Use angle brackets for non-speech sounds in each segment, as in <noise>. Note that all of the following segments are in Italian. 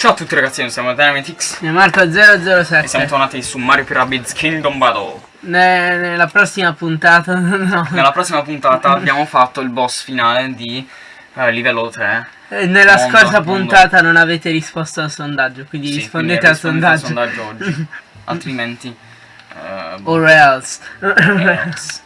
Ciao a tutti ragazzi, noi siamo Dynamitix Ne Marco 007 e siamo tornati su Mario Rabbids Kingdom Battle. Ne- Nella prossima puntata <laughs> no. Nella prossima puntata <laughs> abbiamo fatto il boss finale di eh, livello 3. Eh, Nella Mondo, scorsa mondo. puntata non avete risposto al sondaggio Quindi Sì, rispondete quindi al rispondete sondaggio, oggi. <laughs> Altrimenti... eh, boh, Or else else.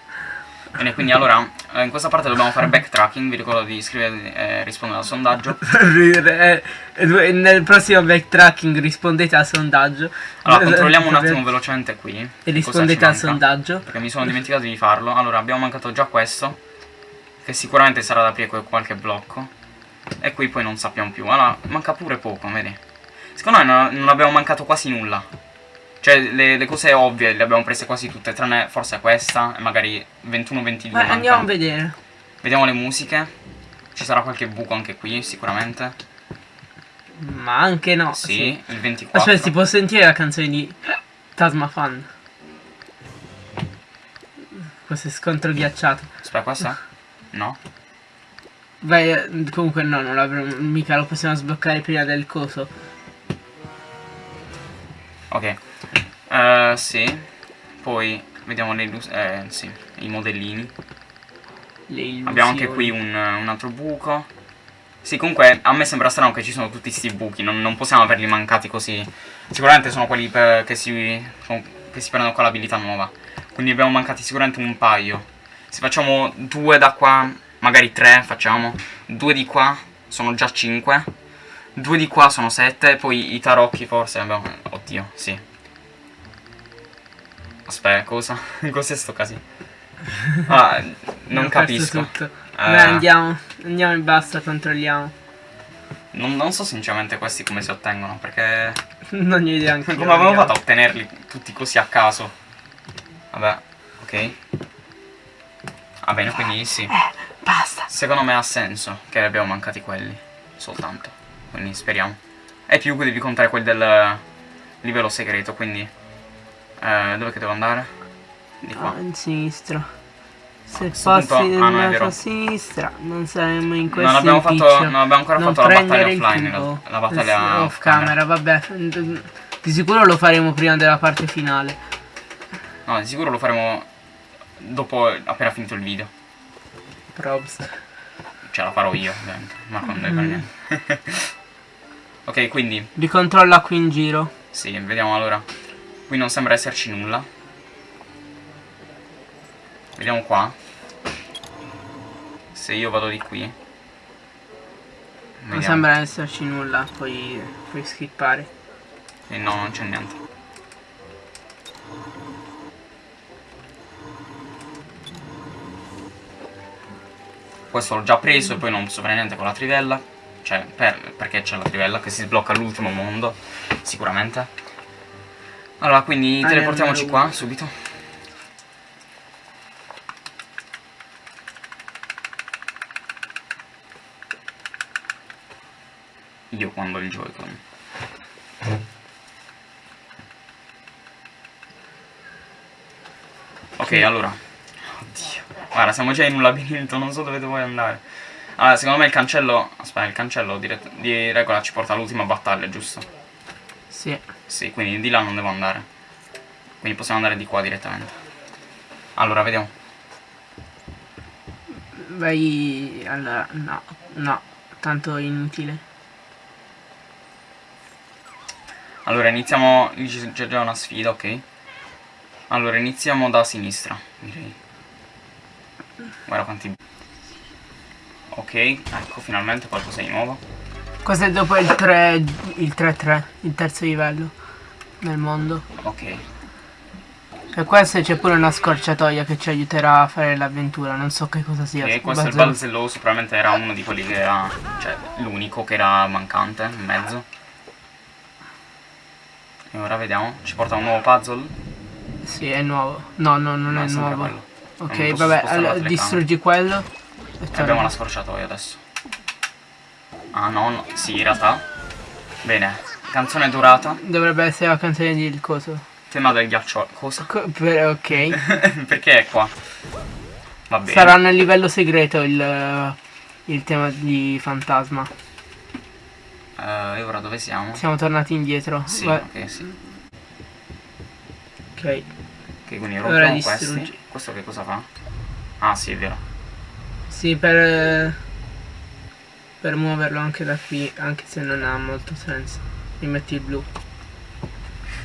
Bene, quindi allora, eh, in questa parte dobbiamo fare backtracking, vi ricordo di iscrivervi e rispondere al sondaggio. <laughs> Eh, eh, Nel prossimo backtracking rispondete al sondaggio Allora, controlliamo un attimo velocemente qui. E rispondete al sondaggio Perché mi sono dimenticato di farlo. Allora, abbiamo mancato già questo. Che sicuramente sarà da aprire qualche blocco. E qui poi non sappiamo più. Allora, manca pure poco, vedi? Secondo me non abbiamo mancato quasi nulla. Cioè, le, le cose ovvie le abbiamo prese quasi tutte, tranne forse questa e magari 21-22. Ma andiamo a vedere Vediamo le musiche. Ci sarà qualche buco anche qui, sicuramente. Ma anche no Sì, il 24. Aspetta si può sentire la canzone di Tasma Fan Questo è scontro ghiacciato Aspetta, questa? No? Vai, eh, comunque no, non l'avremo, mica lo possiamo sbloccare prima del coso. Ok. Eh, sì. Poi vediamo le eh, sì, i modellini. Abbiamo anche qui un, un altro buco. Sì, comunque a me sembra strano che ci sono tutti questi buchi, non, non possiamo averli mancati così. Sicuramente sono quelli per- che, si, che si prendono con l'abilità nuova. Quindi abbiamo mancati sicuramente un paio. Se facciamo due da qua, magari tre facciamo. Due di qua sono già cinque. Due di qua sono sette. Poi i tarocchi forse abbiamo... Oddio, sì. Aspetta, cosa? <laughs> Cos'è sto casino? <laughs> Ah, non capisco. Tutto. Eh. Beh, andiamo, andiamo e basta, controlliamo. Non, non so sinceramente questi come si ottengono, perché... <laughs> non ho idea anche io, Come avevo fatto a ottenerli tutti così a caso? Vabbè, ok. Va bene, quindi sì. Basta. Secondo me ha senso che abbiamo mancati quelli. Soltanto. Quindi speriamo. E più devi contare quelli del livello segreto, quindi... Eh, dove che devo andare? Di qua. Ah, in sinistra. Se passi punto- ah, nella tua sinistra, non saremmo in questo Non abbiamo, fatto, non abbiamo ancora Non fatto la battaglia offline, realtà. la battaglia Eh, off camera, vabbè. Di sicuro lo faremo prima della parte finale. No, di sicuro lo faremo dopo appena finito il video. Probs. Cioè la farò io, ovviamente. Ma non deve fare niente. <laughs> ok, quindi, Ricontrolla qui in giro. sì, vediamo allora. Qui non sembra esserci nulla. Vediamo qua. Se io vado di qui. Non Vediamo. sembra esserci nulla, puoi, puoi skippare. Eh, no, non c'è niente. Questo l'ho già preso e poi non posso fare niente con la trivella. Cioè, per- perché c'è la trivella che si sblocca all'ultimo mondo, sicuramente. Allora, quindi Ah, teleportiamoci ne qua, subito. Io quando il Joy-Con. Ok, allora. Oddio. Guarda, siamo già in un labirinto, non so dove vuoi andare. Allora, secondo me il cancello... Aspetta, il cancello di, di regola ci porta all'ultima battaglia, giusto? Sì. Sì, quindi di là non devo andare. Quindi possiamo andare di qua direttamente. Allora, vediamo. Vai. Allora, no, no, tanto inutile. Allora, iniziamo... c'è già una sfida, ok? Allora, iniziamo da sinistra, direi. Guarda quanti... Ok, ecco, finalmente qualcosa di nuovo. Questo è dopo il 3, il 3-3, il terzo livello nel mondo. Ok. E questo c'è pure una scorciatoia che ci aiuterà a fare l'avventura, non so che cosa sia. E questo è il balzelloso, probabilmente era uno di quelli che era... Cioè, l'unico che era mancante, in mezzo. E ora vediamo, ci porta un nuovo puzzle. Sì, è nuovo. No, no, non No, è sempre nuovo. quello. Ok, vabbè, allora, distruggi quello. E E abbiamo la scorciatoia adesso. Ah no, no, sì, in realtà. Bene, canzone dorata, Dovrebbe essere la canzone di il coso. tema del ghiaccio. Cosa? Co- per- ok. <laughs> Perché è qua? Va bene. Sarà nel livello segreto il, il tema di fantasma. Eh, Eh, e ora dove siamo? Siamo tornati indietro. Sì, Va- ok, sì. ok. Ok, quindi rompiamo questi. Questo che cosa fa? Ah, sì, è vero. Sì, per... Per muoverlo anche da qui, anche se non ha molto senso. Mi metti il blu.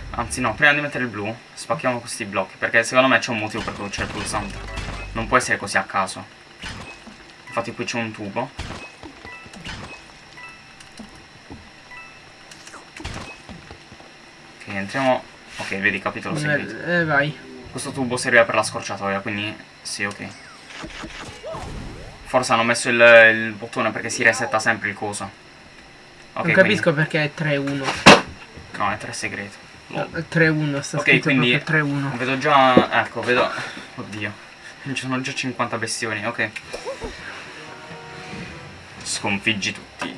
Anzi, no, prima di mettere il blu, spacchiamo questi blocchi. Perché secondo me c'è un motivo per cui c'è il pulsante. Non può essere così a caso. Infatti qui c'è un tubo. Ok, entriamo... Ok, vedi, capitolo segreto. Eh, vai. Questo tubo serviva per la scorciatoia, quindi sì, ok. Forse hanno messo il, il bottone perché si resetta sempre il coso. Ok, non capisco perché è 3-1. quindi- No, è 3 segreto. È 3-1, sta Ok, scritto quindi- proprio 3-1. Vedo già... Ecco, vedo... Oddio. Ci sono già 50 bestioni, ok. Sconfiggi tutti.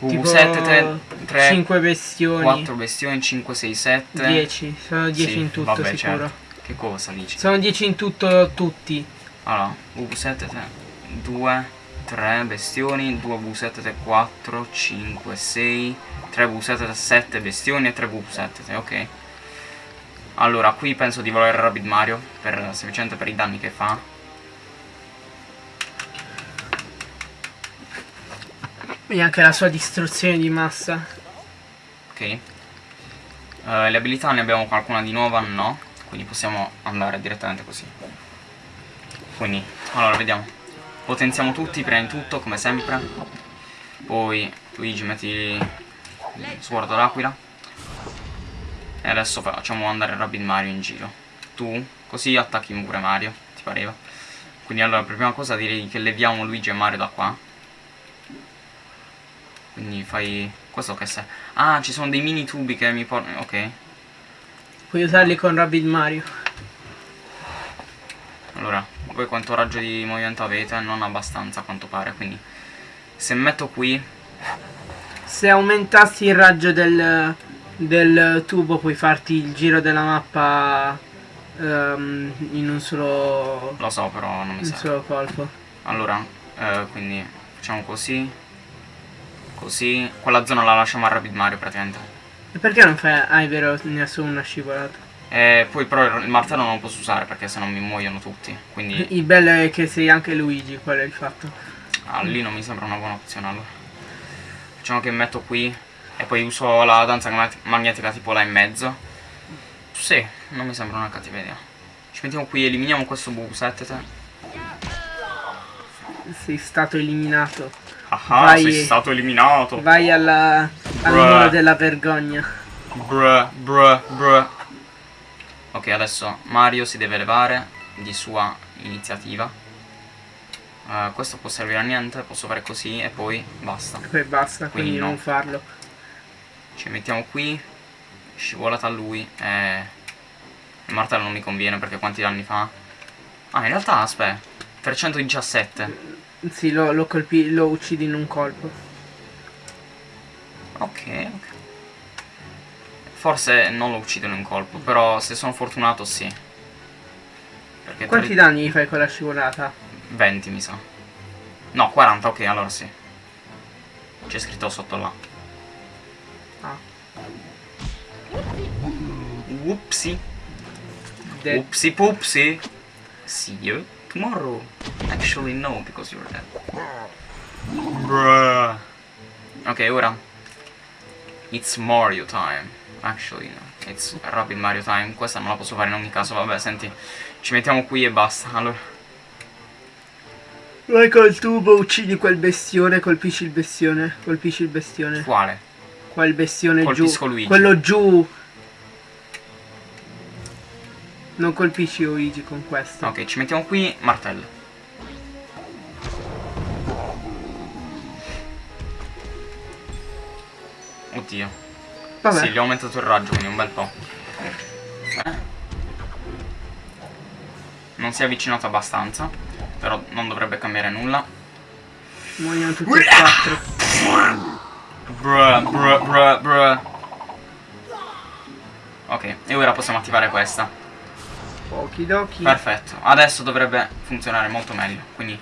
Tipo V7, 3, 3 5 bestioni. 4 bestioni, 5, 6, 7. 10. Sono 10 Sì, in tutto vabbè, sicuro. certo. Che cosa dici? Sono 10 in tutto tutti. Allora, V7, 3, 2, 3 bestioni, 2 V7, 3, 4, 5, 6, 3 V7, 7 bestioni e 3 V7, ok. Allora, qui penso di volere Rabbit Mario, per, semplicemente per i danni che fa. E anche la sua distruzione di massa. Ok. Eh, le abilità ne abbiamo qualcuna di nuova? No. Quindi possiamo andare direttamente così. Quindi, allora, vediamo. Potenziamo tutti, prima di tutto, come sempre. Poi, Luigi, metti il suordo d'aquila. E adesso facciamo andare Rabbit Mario in giro. Tu, così attacchi pure Mario, ti pareva? Quindi allora, per prima cosa direi che leviamo Luigi e Mario da qua. Quindi fai... Questo che sei? Ah, ci sono dei mini tubi che mi portano... Ok. Puoi usarli con Rabbit Mario. Allora, voi quanto raggio di movimento avete? Non abbastanza a quanto pare, quindi... Se metto qui... Se aumentassi il raggio del, del tubo puoi farti il giro della mappa ehm, in un solo, Lo so, però non mi in un serve. solo colpo. Allora, eh, quindi facciamo così. Così. Quella zona la lasciamo a Rabbit Mario praticamente. E perché non fai... Ah, è vero, ne ha solo una scivolata. E poi però il martello non lo posso usare perché sennò mi muoiono tutti. Quindi Il bello è che sei anche Luigi, quello è il fatto. ah, lì non mi sembra una buona opzione allora. Facciamo che metto qui e poi uso la danza magnet- magnetica tipo là in mezzo. Sì, non mi sembra una cattiva idea. Ci mettiamo qui, eliminiamo questo V7. Sei stato eliminato. Ah, Vai. sei stato eliminato. Vai alla... al Bruh. muro della vergogna. Bruh, bruh, bruh. Ok, adesso Mario si deve levare di sua iniziativa. Eh, questo può servire a niente, posso fare così e poi basta. Poi basta, quindi, Quindi no. non farlo. Ci mettiamo qui, scivolata a lui e... Il martello non mi conviene perché quanti danni fa? Ah, in realtà, aspetta, 317. Sì, lo, lo colpi... lo uccidi in un colpo. Ok, ok. Forse non lo uccido in un colpo, però se sono fortunato sì. Perché Quanti tre- danni gli fai con la scivolata? 20 mi sa. No, 40, ok, allora sì. C'è scritto sotto là. Ah. Whoopsie. Dead. Whoopsie poopsie. See you tomorrow. Actually no, because you're dead. Bruh. Ok, ora. It's Mario time. Actually no. It's Rabbit Mario time. Questa non la posso fare in ogni caso. Vabbè, senti. Ci mettiamo qui e basta. Allora. Vai col tubo, uccidi quel bestione, colpisci il bestione, colpisci il bestione. Quale? Quel bestione Colpisco giù. Luigi. Quello giù. Non colpisci Luigi con questo. Ok, ci mettiamo qui. Martello. Oddio. Vabbè. Sì, gli ho aumentato il raggio, quindi un bel po'. Eh. Non si è avvicinato abbastanza, però non dovrebbe cambiare nulla. Muoiono tutti e quattro. Bruh, bruh, bruh, bruh. Ok, e ora possiamo attivare questa. Okidoki. Perfetto, adesso dovrebbe funzionare molto meglio. Quindi,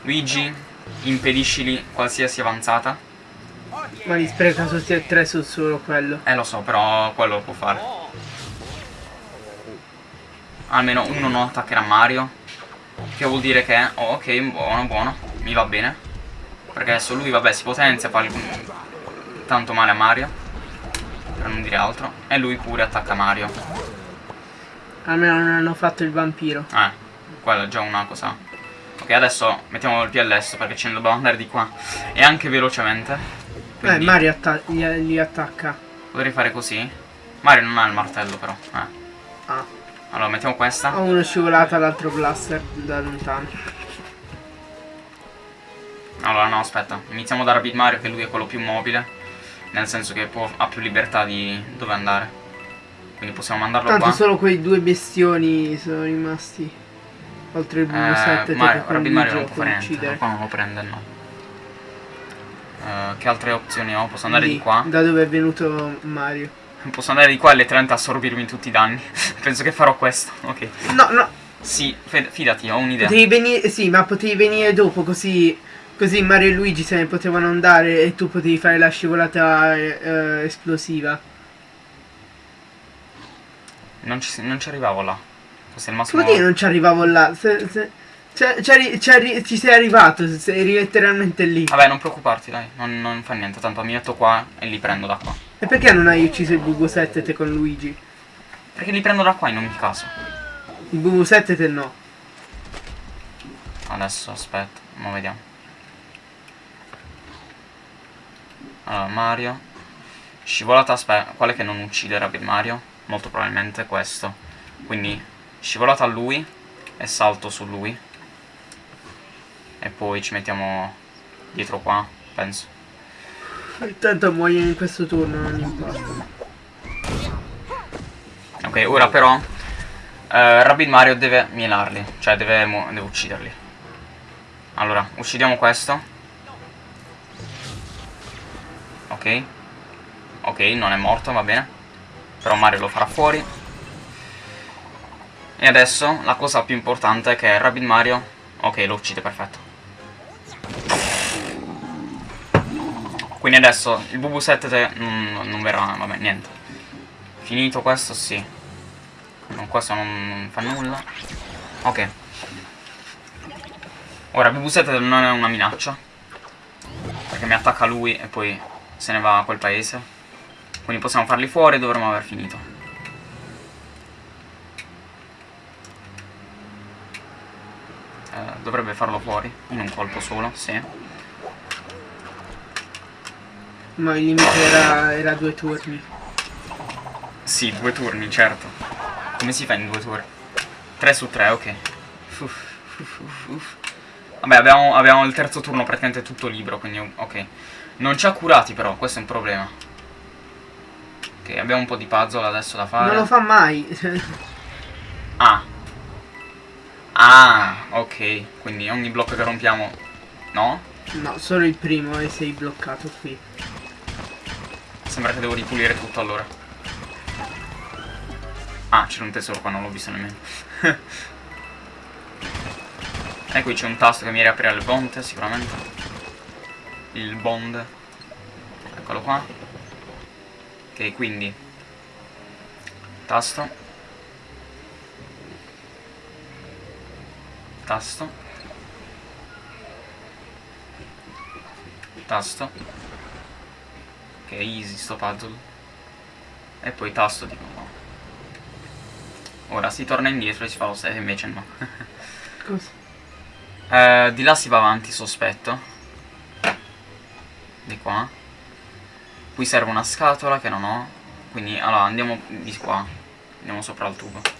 Luigi, impediscili qualsiasi avanzata. Ma li spreca tutti e tre su solo quello. Eh lo so, però quello lo può fare. Almeno uno non attaccherà Mario. Che vuol dire che... Oh, ok, buono, buono. Mi va bene. Perché adesso lui, vabbè, si potenzia, fa tanto male a Mario. Per non dire altro. E lui pure attacca Mario. Almeno non hanno fatto il vampiro. Eh, quella è già una cosa. Ok, adesso mettiamo il PLS perché ce ne dobbiamo andare di qua. E anche velocemente. Eh, Mario atta gli, gli, attacca. Potrei fare così? Mario non ha il martello però. Eh. Ah. Allora, mettiamo questa. Ho uno scivolato all'altro blaster da lontano. Allora, no, aspetta. Iniziamo da Rapid Mario che lui è quello più mobile. Nel senso che può, ha più libertà di dove andare. Quindi possiamo mandarlo Tanto qua. Tanto solo quei due bestioni sono rimasti. Oltre il BB7 eh, Mario, Rapid Mario non può fare niente. Qua non lo prende, no. Uh, che altre opzioni ho? Posso andare Lì, di qua? Da dove è venuto Mario? Posso andare di qua e letteralmente assorbirmi tutti i danni. <laughs> Penso che farò questo. Ok. No, no. Sì, fidati, ho un'idea. Potevi venire. Sì, ma potevi venire dopo così. Così Mario e Luigi se ne potevano andare e tu potevi fare la scivolata eh, esplosiva. Non ci, non ci arrivavo là. È il massimo. Come dire non ci arrivavo là? Se, se... Cioè, ci sei arrivato, sei letteralmente lì. Vabbè, non preoccuparti, dai, non, non, fa niente, tanto mi metto qua e li prendo da qua. E perché non hai ucciso il BB7 te con Luigi? Perché li prendo da qua in ogni caso. Il BB7 te no. Adesso, aspetta, ma vediamo. Allora, Mario. Scivolata, aspetta, quale che non ucciderà per Mario? Molto probabilmente questo. Quindi, scivolata a lui e salto su lui e poi ci mettiamo dietro qua, penso. Intanto muoiono in questo turno, non importa. Ok, ora però eh, Rabbit Mario deve mielarli, cioè deve, deve ucciderli. Allora, uccidiamo questo. Ok. Ok, non è morto, va bene. Però Mario lo farà fuori. E adesso la cosa più importante è che Rabbit Mario... Ok, lo uccide, perfetto. Quindi adesso il BB7 non, non verrà, vabbè, niente. Finito questo, sì. No, questo non, non fa nulla. Ok. Ora, il BB7 non è una minaccia. Perché mi attacca lui e poi se ne va a quel paese. Quindi possiamo farli fuori e dovremmo aver finito. Eh, dovrebbe farlo fuori, in un colpo solo, sì. Ma il limite era, era due turni. Sì, due turni, certo. Come si fa in due turni? 3 su 3, ok. Uff, uff, uff, Vabbè, abbiamo, abbiamo, il terzo turno praticamente tutto libero, quindi ok. Non ci ha curati però, questo è un problema. Ok, abbiamo un po' di puzzle adesso da fare. Non lo fa mai. ah. Ah, ok. Quindi ogni blocco che rompiamo... No? No, solo il primo e sei bloccato qui. Sembra che devo ripulire tutto allora. Ah, c'era un tesoro qua, non l'ho visto nemmeno. <laughs> e qui c'è un tasto che mi riaprirà il bond, sicuramente. Il bond. Eccolo qua. Ok, quindi. Tasto. Tasto. Tasto. Che è easy sto puzzle. E poi tasto tipo no. Ora si torna indietro e si fa lo stesso invece no. <laughs> Cosa? Eh, di là si va avanti sospetto. Di qua. Qui serve una scatola che non ho. Quindi allora andiamo di qua. Andiamo sopra il tubo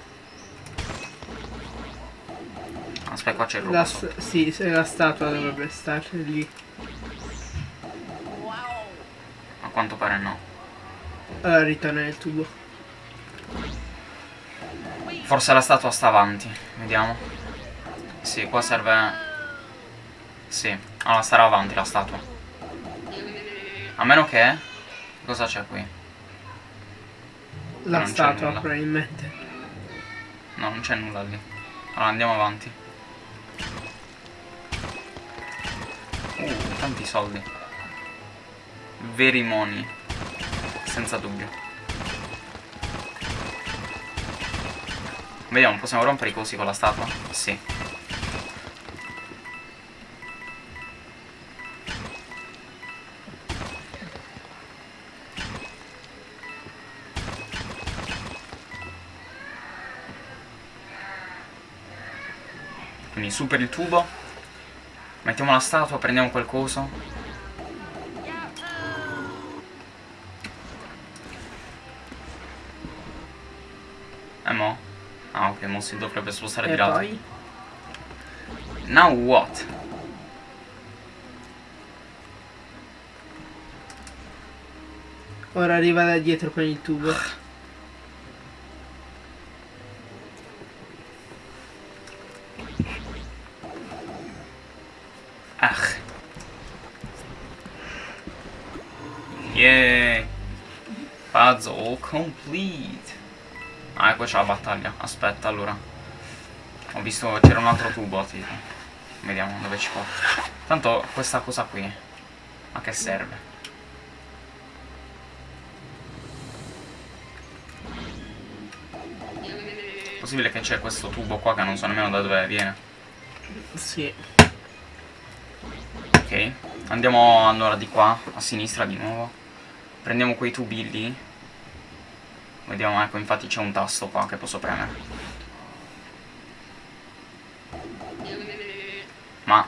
aspetta qua c'è il la, sì, la statua dovrebbe stare lì quanto pare no. Allora ritorna nel tubo. Forse la statua sta avanti, vediamo. Sì, qua serve... Sì, allora starà avanti la statua. A meno che... Cosa c'è qui? La statua, probabilmente. No, non c'è nulla lì. Allora andiamo avanti. Uh, tanti soldi. veri money. Senza dubbio. Vediamo, possiamo rompere i cosi con la statua? Sì. Su per il tubo. Mettiamo la statua, prendiamo qualcosa. Eh mo? Ah ok, mo si dovrebbe spostare E di lato. poi? Now what? Ora arriva da dietro con il tubo. Ah. Yay. Puzzle complete. Ah, ecco c'è la battaglia. Aspetta, allora. Ho visto c'era un altro tubo, tipo. Vediamo dove ci porta. Tanto questa cosa qui. A che serve? Possibile che c'è questo tubo qua che non so nemmeno da dove viene. Sì. Ok, andiamo allora di qua, a sinistra di nuovo. Prendiamo quei tubi lì. Vediamo, ecco, infatti c'è un tasto qua che posso premere. Ma...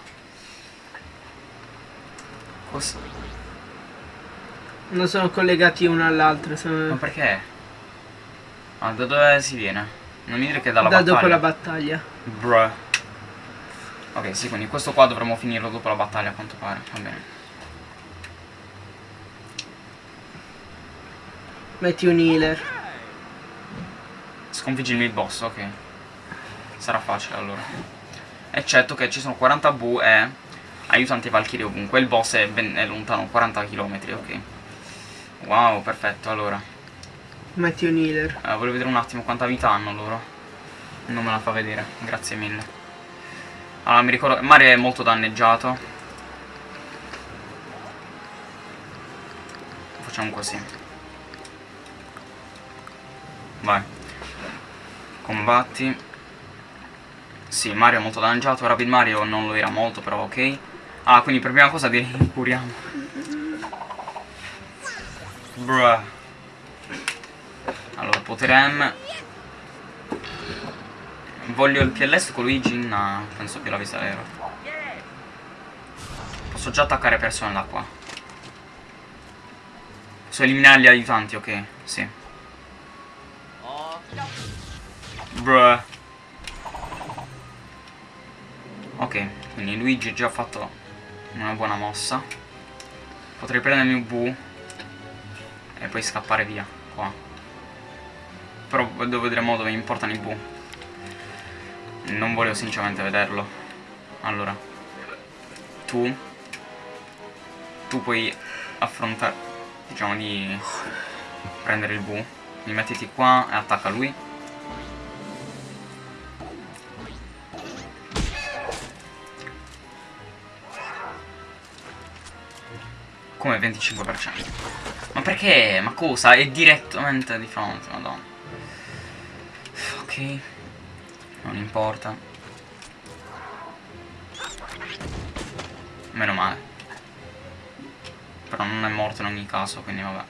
Cos... Non sono collegati uno all'altro. Ma Sono... perché? Ah, da dove si viene? Non mi dire che dalla Da battaglia. dopo la battaglia. Bruh. Ok, sì, quindi questo qua dovremmo finirlo dopo la battaglia a quanto pare. Va bene. Metti un healer. Sconfiggi il boss, ok. Sarà facile allora. Eccetto che ci sono 40 bu e aiutanti valchirie ovunque. Il boss è, ben, è lontano 40 km, ok. Wow, perfetto, allora. Metti un healer. Eh, voglio vedere un attimo quanta vita hanno loro. Non me la fa vedere, grazie mille. Allora, mi ricordo... Mario è molto danneggiato. Facciamo così. Vai. Combatti. Sì, Mario è molto danneggiato. Rapid Mario non lo era molto, però ok. Ah, quindi per prima cosa direi curiamo. Bruh. Allora, potere M. Voglio il PLS con Luigi? No, penso che l'avesse vero. Posso già attaccare persone da qua. Posso eliminare gli aiutanti, ok? Sì. Bruh. Ok, quindi Luigi ha già fatto una buona mossa. Potrei prendermi un bu e poi scappare via qua. Però devo vedere mo dove mi portano i bu. Non voglio sinceramente vederlo. Allora. Tu. Tu puoi affrontare. Diciamo di prendere il bu. Mi mettiti qua e attacca lui. Come 25%. Ma perché? Ma cosa? È direttamente di fronte, madonna. Ok. Non importa. Meno male. Però non è morto in ogni caso, quindi vabbè.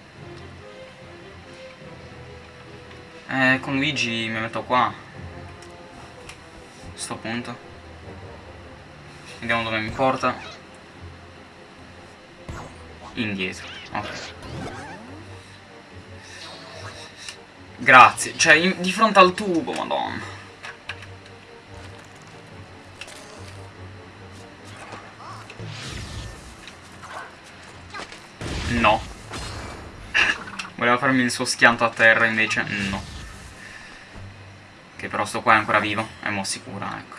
Eh, con Luigi mi metto qua. Sto punto. Vediamo dove mi porta. Indietro. Ok. Grazie. Cioè, in- di fronte al tubo, madonna. No. Voleva farmi il suo schianto a terra, invece no. Che però sto qua è ancora vivo. È mo' sicura, ecco.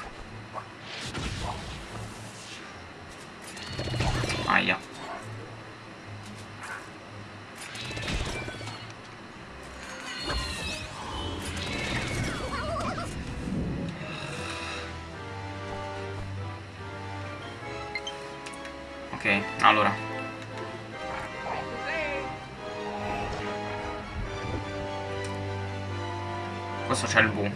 Ok, allora. Questo c'è il V.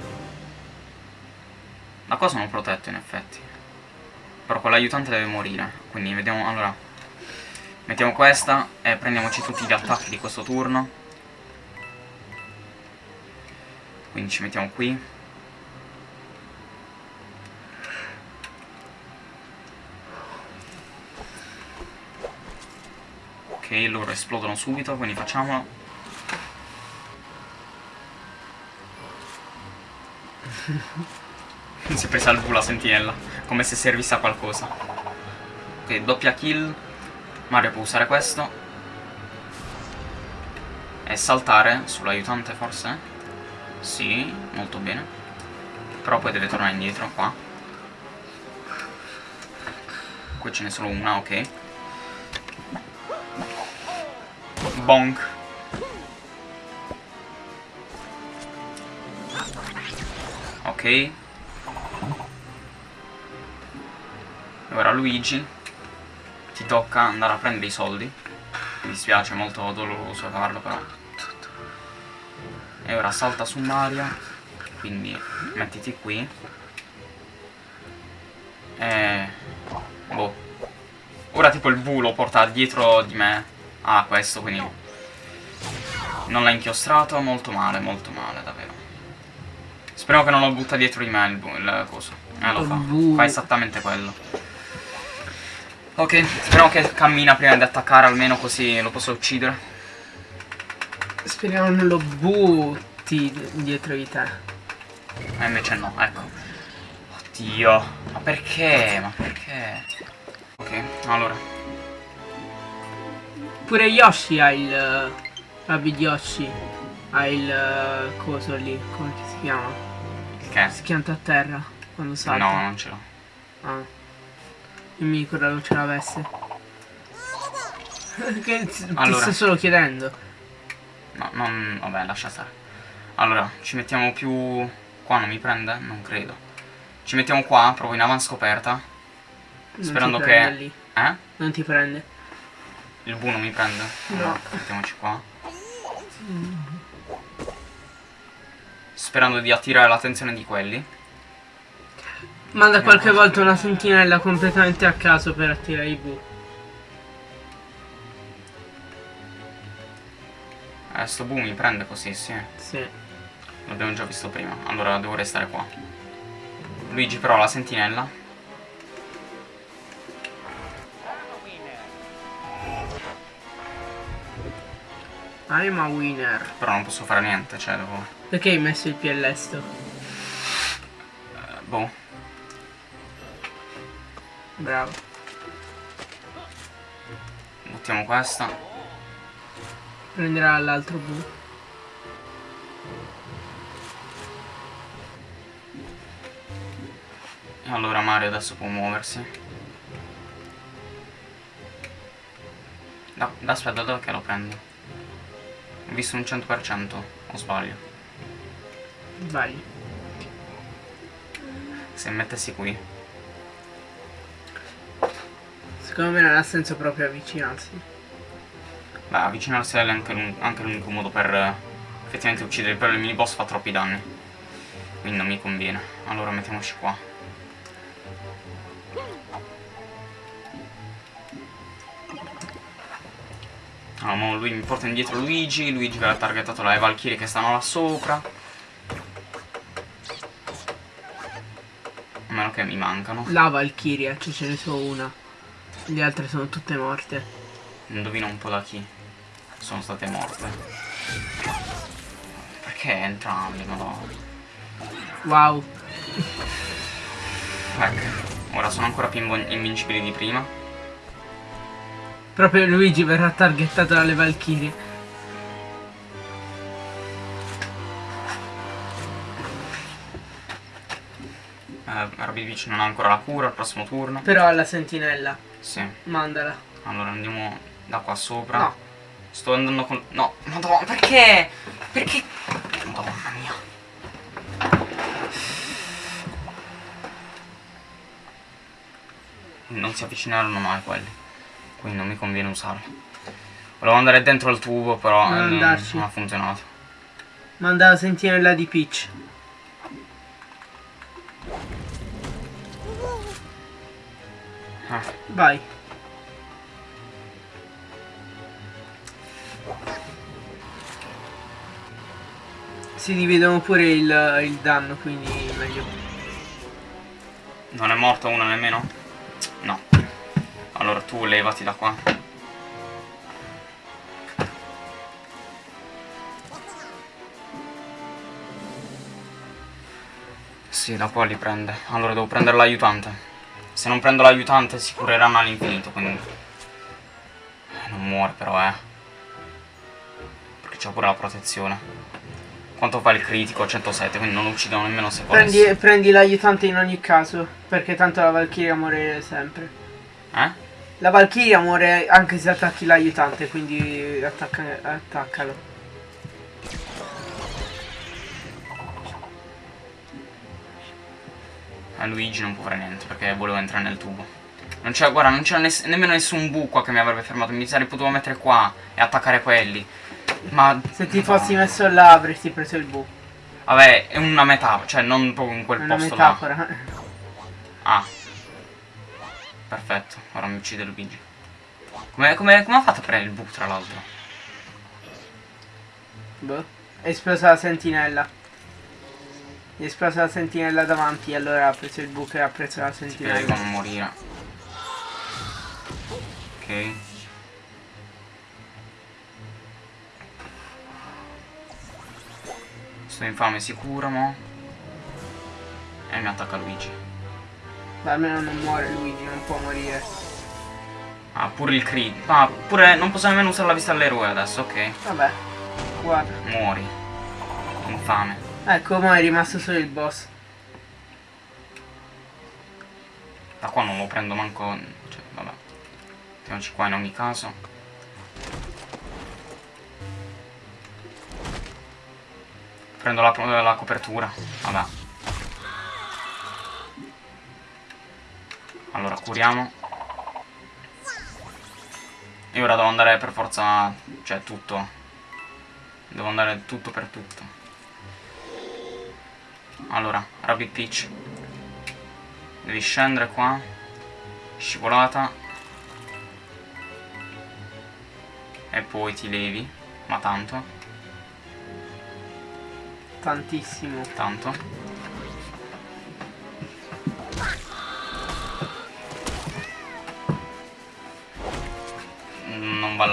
Da qua sono protetto in effetti. Però quell'aiutante deve morire Quindi vediamo, allora. Mettiamo questa e prendiamoci tutti gli attacchi di questo turno. Quindi ci mettiamo qui. Ok, loro esplodono subito, quindi facciamolo. <laughs> si è presa al volo la sentinella, come se servisse a qualcosa. Ok, doppia kill. Mario può usare questo. E saltare sull'aiutante forse? Sì, molto bene. Però poi deve tornare indietro qua. Qui ce n'è solo una, ok. Bonk. Ok. Ora Luigi ti tocca andare a prendere i soldi. Mi dispiace, molto doloroso farlo però. E ora salta su Mario. Quindi mettiti qui. E... Boh. Ora tipo il V lo porta dietro di me. Ah, questo, quindi... Non l'ha inchiostrato, molto male, molto male, davvero. Speriamo che non lo butta dietro di me il, il coso. Eh, lo fa. Fa esattamente quello. Ok, speriamo che cammina prima di attaccare, almeno così lo posso uccidere. Speriamo non lo butti dietro di te. E invece no, ecco. Oddio. Ma perché? Ma perché? Ok, allora. Pure Yoshi ha il... Rabbid Yoshi ha il coso lì, come si chiama? Che? Si pianta a terra quando salta. No, non ce l'ho. Ah. Io mi ricordavo ce l'avesse. <laughs> che ti Allora. sto solo chiedendo. No, non... vabbè, lascia stare. Allora, ci mettiamo più... Qua non mi prende? Non credo. Ci mettiamo qua, proprio in avanscoperta. Non Sperando ti che- lì. Eh? Non ti prende. Il Bu non mi prende? No. Mettiamoci qua. Sperando di attirare l'attenzione di quelli. Manda qualche volta una sentinella completamente a caso per attirare i bu. Eh, sto Bu mi prende così, sì. Sì. L'abbiamo già visto prima. Allora, devo restare qua. Luigi però la sentinella. I'm a winner. Però non posso fare niente, cioè devo... Perché hai messo il piede all'esto? eh, boh. Bravo. Buttiamo questa. Prenderà l'altro. E allora Mario adesso può muoversi. Da aspetta, dove che lo prendo? Ho visto un 100%, o sbaglio? Vai. Se mettessi qui. Secondo me non ha senso proprio avvicinarsi. Beh, avvicinarsi è anche l'un- anche l'unico modo per effettivamente uccidere, però il mini boss fa troppi danni. Quindi non mi conviene. Allora mettiamoci qua. Ah, mo lui mi porta indietro Luigi, Luigi che ha targetato le Valkyrie che stanno là sopra. A meno che mi mancano. La Valkyria, cioè ce ne sono una. Le altre sono tutte morte. Indovina un po' da chi sono state morte. Perché entrambi, madonna. Wow. Ecco, ora sono ancora più invincibili di prima. Proprio Luigi verrà targettato dalle Valkyrie. Eh, Beach non ha ancora la cura al prossimo turno. Però alla sentinella. Sì, Mandala. allora andiamo da qua sopra. No. Sto andando con... No, madonna, perché? Perché? Madonna mia. Non si avvicineranno mai quelli quindi non mi conviene usarlo. Volevo andare dentro al tubo però non, eh, non ha funzionato. Manda la sentinella di Peach. Ah. vai. Si dividono pure il, il danno quindi meglio. Non è morto uno nemmeno? Allora tu levati da qua. Sì, da qua li prende. Allora devo prendere l'aiutante. Se non prendo l'aiutante si cureranno all'infinito, quindi... Eh, Non muore però, eh. Perché c'ha pure la protezione. Quanto fa il critico? 107, quindi non lo uccidono nemmeno se volessi. Prendi, prendi l'aiutante in ogni caso, perché tanto la Valchiria muore sempre. Eh? La Valchiria muore anche se attacchi l'aiutante, quindi attacca, attaccalo. A Luigi non può fare niente perché volevo entrare nel tubo. Non c'è, guarda, non c'era ness- nemmeno nessun buco che mi avrebbe fermato. Mi sarei potuto mettere qua e attaccare quelli. Ma. Se ti fossi messo là avresti preso il buco. Vabbè, è una metafora, cioè non proprio in quel È posto là. metafora. Ah. Perfetto, ora mi uccide Luigi. Come, come, come ha fatto a prendere il buco tra l'altro? Boh. È esplosa la sentinella. È esplosa la sentinella davanti, allora ha preso il buco e ha preso la Ti prego, sentinella. non morire. Ok. Sto infame sicuro, mo. E mi attacca Luigi. Ma almeno non muore Luigi, non può morire. Ah, pure il crit. Ah, pure non posso nemmeno usare la vista all'eroe adesso, ok. Vabbè. Guarda. Muori. Infame. Ecco, ma è rimasto solo il boss. Da qua non lo prendo manco. Cioè, vabbè. Mettiamoci qua in ogni caso. Prendo la, la copertura. Vabbè. Allora, curiamo. E ora devo andare per forza. Cioè, tutto. Devo andare tutto per tutto. Allora, Rabbit Peach. Devi scendere qua. Scivolata. E poi ti levi. Ma tanto. Tantissimo. Tanto.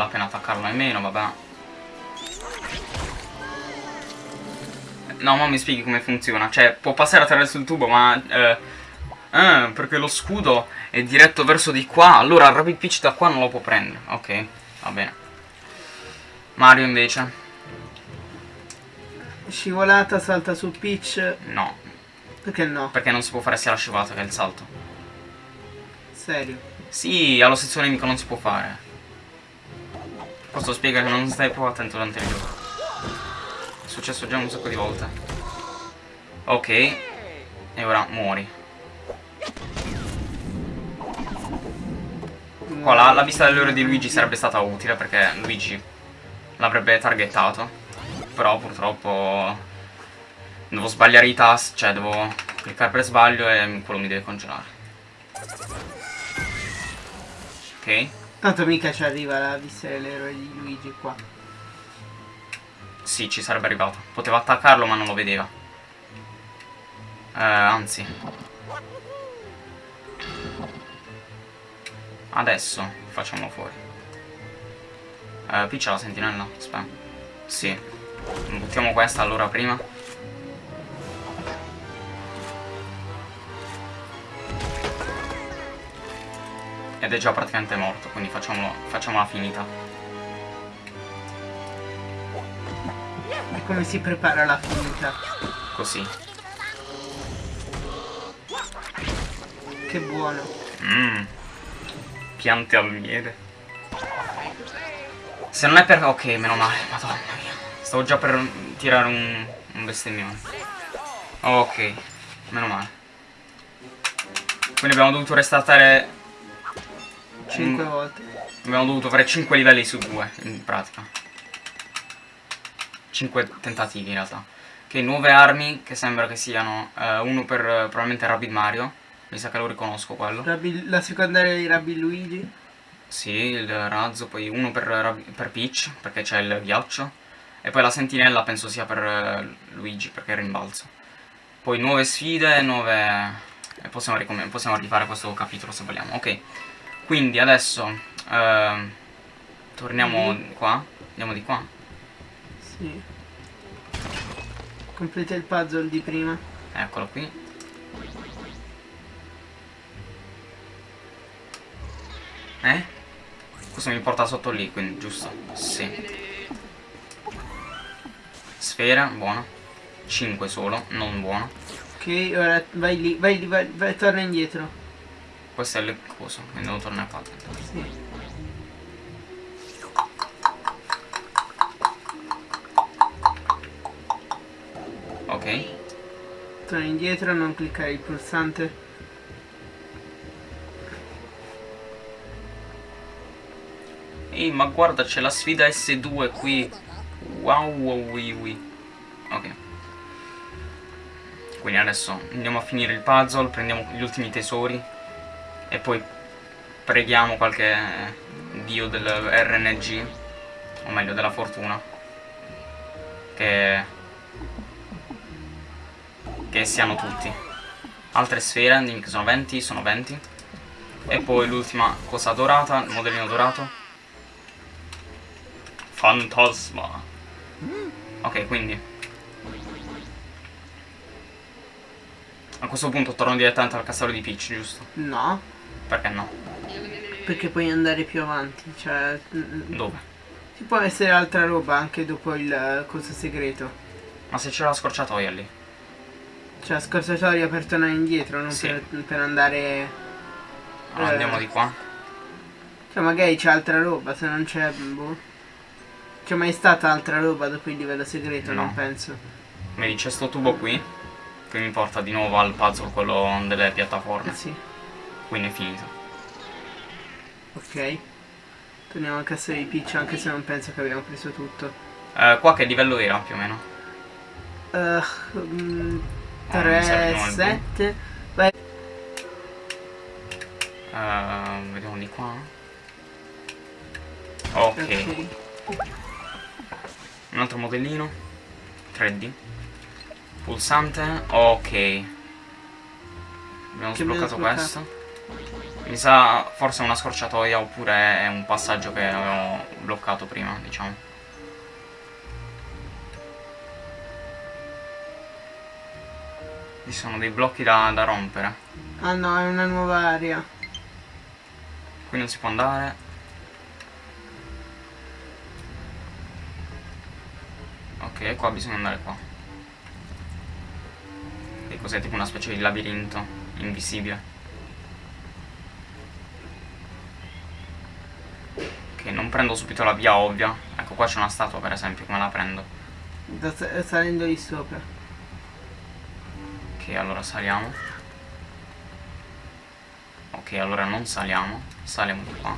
Non vale la pena attaccarlo nemmeno, vabbè. No, ma mi spieghi come funziona. Cioè, può passare attraverso il tubo, ma... Eh, eh, perché lo scudo è diretto verso di qua. Allora il Rapid Peach da qua non lo può prendere. Ok, va bene. Mario invece. Scivolata, salta su Peach. No, Perché no? perché non si può fare sia la scivolata che il salto. Serio. Sì, allo stesso nemico non si può fare. Questo spiega che non stai proprio attento durante il gioco. È successo già un sacco di volte. Ok. E ora muori. Qua la, la vista dell'ora di Luigi sarebbe stata utile perché Luigi l'avrebbe targettato. Però purtroppo devo sbagliare i tasti, cioè devo cliccare per sbaglio e quello mi deve congelare. Ok? Tanto mica ci arriva la vista dell'eroe di Luigi qua. Sì, ci sarebbe arrivato. Poteva attaccarlo ma non lo vedeva. Eh, anzi. Adesso facciamolo fuori. Eh, piccia la sentinella? Aspetta. Sì. Buttiamo questa allora prima. Ed è già praticamente morto, quindi facciamolo, facciamola finita. E come si prepara la finita? Così. Che buono. Mmm. Piante al miele. Se non è per... Ok, meno male, madonna mia. Stavo già per tirare un, un bestemmione. Ok, meno male. Quindi abbiamo dovuto restartare... 5 Mm. volte. Abbiamo dovuto fare 5 livelli su 2, in pratica. 5 tentativi in realtà. Ok, nuove armi che sembra che siano eh, uno per eh, probabilmente Rabbit Mario. Mi sa che lo riconosco quello. Rabbi- la secondaria di Rabbi Luigi. Sì, il razzo, poi uno per, Rab- per Peach, perché c'è il ghiaccio. E poi la sentinella penso sia per eh, Luigi, perché è rimbalzo. Poi nuove sfide, nuove... E possiamo, possiamo rifare questo capitolo se vogliamo. Ok, quindi adesso... ehm, torniamo Mhm. qua. Andiamo di qua. Sì. Completa il puzzle di prima. Eccolo qui. Eh? Questo mi porta sotto lì, quindi giusto? Sì. Sfera, buono. 5 solo, non buono. Ok, ora vai lì, vai lì, vai, vai, torna indietro. Questo è il coso, quindi devo tornare qua. Sì. Ok. Torna indietro, non cliccare il pulsante. Ehi, ma guarda, c'è la sfida S2 qui. Wow, wow, wii, wii. Ok. Quindi adesso andiamo a finire il puzzle, prendiamo gli ultimi tesori e poi preghiamo qualche dio del RNG, o meglio della fortuna, che, che siano tutti. Altre sfere, che sono 20, sono 20. E poi l'ultima cosa dorata, il modellino dorato. Fantasma. Ok, quindi. A questo punto torno direttamente al castello di Peach, giusto? No, Perché no? perché puoi andare più avanti. Cioè, mm, Dove? ci può essere altra roba anche dopo il eh, coso segreto. Ma se c'è la scorciatoia lì. Cioè, la scorciatoia per tornare indietro, non Sì. per, per andare. Allora, Eh. andiamo di qua. Cioè, magari c'è altra roba, se non c'è. Boh. C'è mai stata altra roba dopo il livello segreto? No. Non penso. Vedi, c'è sto tubo qui. Che mi porta di nuovo al puzzle, quello delle Eh piattaforme. sì, Quindi è finito. ok. Torniamo al castello di Peach, anche se non penso che abbiamo preso tutto. Eh, qua che livello era più o meno? Uh, mm, Ah, mi serve 3, di nuovo il 7. Vai. Eh, vediamo di qua. Ok. Ok. Un altro modellino 3D Pulsante Ok Abbiamo Che abbiamo sbloccato sbloccato? questo Mi sa forse una scorciatoia oppure è un passaggio che avevo bloccato prima diciamo Ci sono dei blocchi da, da rompere Ah no, è una nuova area. Qui non si può andare Ok, qua bisogna andare qua. E cos'è tipo una specie di labirinto invisibile. Non prendo subito la via ovvia. Ecco, qua c'è una statua per esempio, come la prendo? Da- salendo lì sopra. Ok, allora saliamo. Ok, allora non saliamo. Saliamo di qua.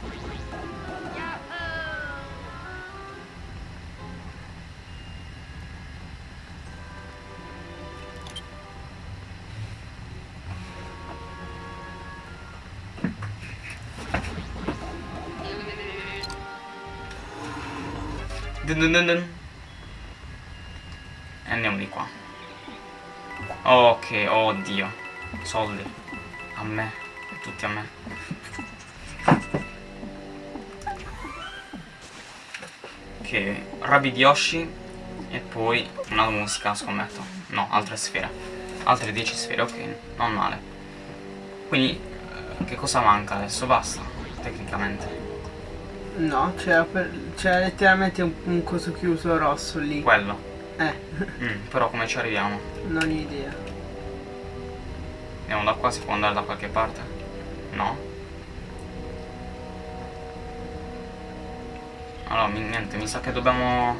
Dun dun dun andiamo di qua. Ok, oddio. Soldi. A me. Tutti a me. Ok, Rabbid Yoshi. E poi una musica, scommetto. No, altre sfere. Altre 10 sfere, ok. Non male. Quindi, eh, che cosa manca adesso? Basta, tecnicamente. No, c'era letteralmente un, un coso chiuso rosso lì. Quello. Eh, Mm, però come ci arriviamo? non ho idea. Andiamo da qua, si può andare da qualche parte? No? Allora, mi- niente, mi sa che dobbiamo...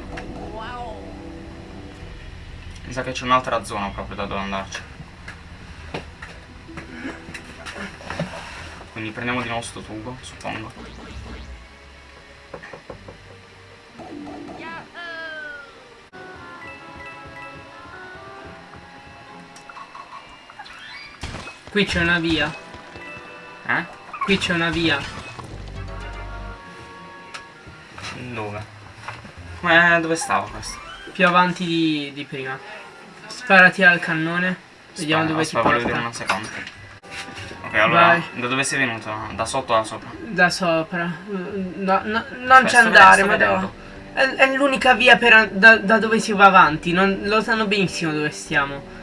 Mi sa che c'è un'altra zona proprio da dove andarci. Quindi prendiamo di nuovo sto tubo, suppongo. Qui c'è una via. Eh? Qui c'è una via. Dove? Come dove stava questo? Più avanti di, di prima. Sparati al cannone. Vediamo Aspetta, dove ti aspetta, voglio vedere un porta. secondo. Ok, allora, Vai. da dove sei venuto? Da sotto o da sopra? Da sopra. No, no, non Cioè, c'è sto andare, ma no. È, è l'unica via per da, da dove si va avanti. Non, lo sanno benissimo dove stiamo.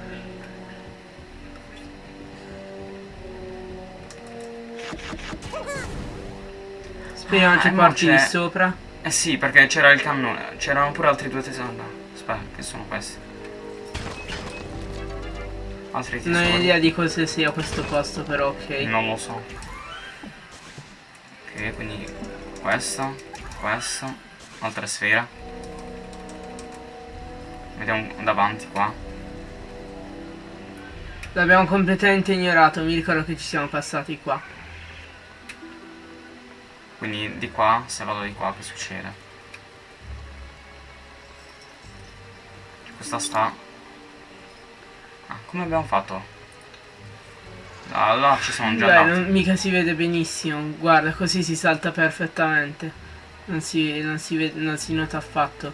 Speriamo Ah, ci no, porti di c'è- sopra. Eh sì, perché c'era il cannone. C'erano pure altri due tesori. No, Aspetta, che sono questi? Altri Non ho tesori. idea di cosa sia questo posto, però ok. Non lo so. Ok, quindi questa, questa, altra sfera. Vediamo davanti qua. L'abbiamo completamente ignorato, mi ricordo che ci siamo passati qua. Quindi di qua, se vado di qua, che succede? Questa sta... Ah, come abbiamo fatto? Là ci sono già Beh, andati. non- mica si vede benissimo. Guarda, così si salta perfettamente. Non si, non si vede, non si nota affatto.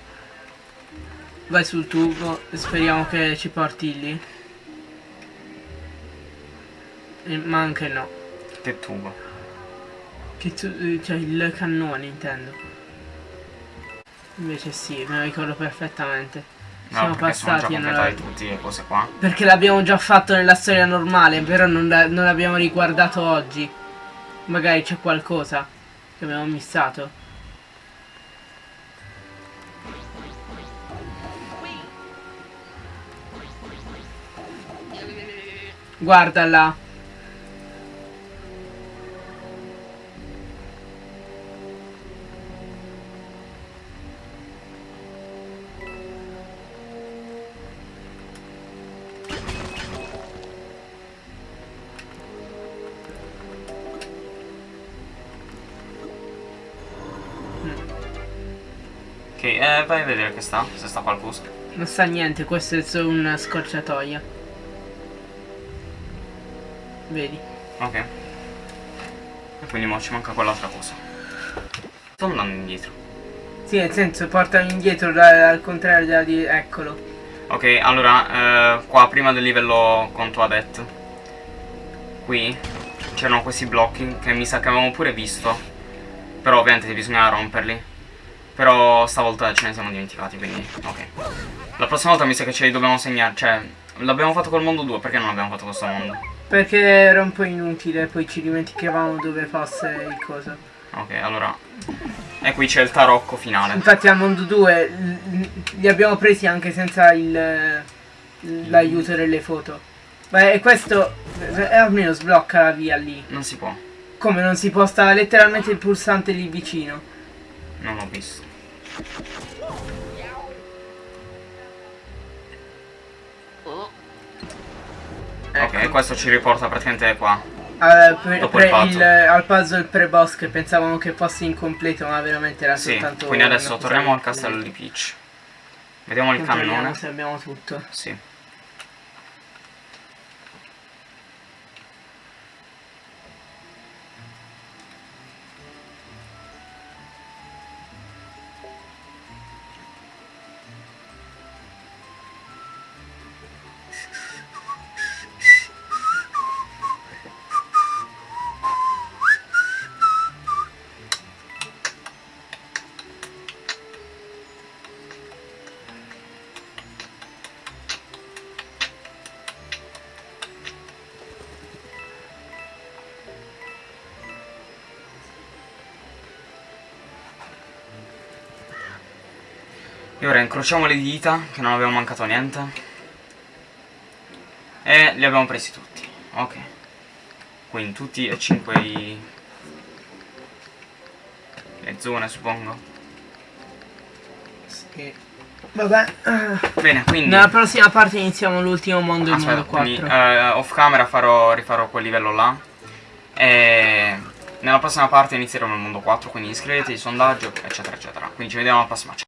Vai sul tubo e speriamo che ci porti lì. Eh, Ma anche no. Che tubo. Che tu, cioè il cannone intendo. Invece sì, me lo ricordo perfettamente. No, Siamo perché sono già passati e tutti le cose qua. Perché l'abbiamo già fatto nella storia normale, però non, non l'abbiamo riguardato oggi. Magari c'è qualcosa che abbiamo missato. Guarda là. Vai a vedere che sta, se sta qualcosa. Non sta niente, questo è solo una scorciatoia. Vedi? Ok. E quindi mo ci manca quell'altra cosa. Sto andando indietro. Sì, nel senso portami indietro da- al contrario della di... Eccolo. Ok, allora, eh, qua prima del livello con Toadette, qui c'erano questi blocchi che mi sa che avevamo pure visto. Però ovviamente bisogna romperli. Però stavolta ce ne siamo dimenticati, quindi ok. La prossima volta mi sa che ce li dobbiamo segnare, cioè, l'abbiamo fatto col mondo 2, perché non abbiamo fatto questo mondo? Perché era un po' inutile, poi ci dimenticavamo dove fosse il coso. Ok, allora... E qui c'è il tarocco finale. Infatti al mondo 2 l- l- li abbiamo presi anche senza il l'aiuto delle foto. Beh, e questo eh, almeno sblocca la via lì. Non si può, Come non si può stare letteralmente il pulsante lì vicino. Non l'ho visto. Ok, Ecco. questo ci riporta praticamente qua. Al, pre- Dopo il pre- puzzle. il- al puzzle pre-boss che pensavamo che fosse incompleto ma veramente era Sì, soltanto quindi adesso torniamo al castello di Peach. Vediamo il cannone. se abbiamo tutto. Sì. Incrociamo le dita, che non abbiamo mancato niente. E li abbiamo presi tutti. Ok. Quindi tutti e cinque i... le zone, suppongo. Sì. Vabbè. Bene, quindi... Nella prossima parte iniziamo l'ultimo mondo, il Aspetta, mondo 4. quindi eh, off camera farò, rifarò quel livello là. E nella prossima parte inizieremo il mondo 4, quindi iscrivetevi, sondaggio, eccetera, eccetera. Quindi ci vediamo alla prossima. Ciao.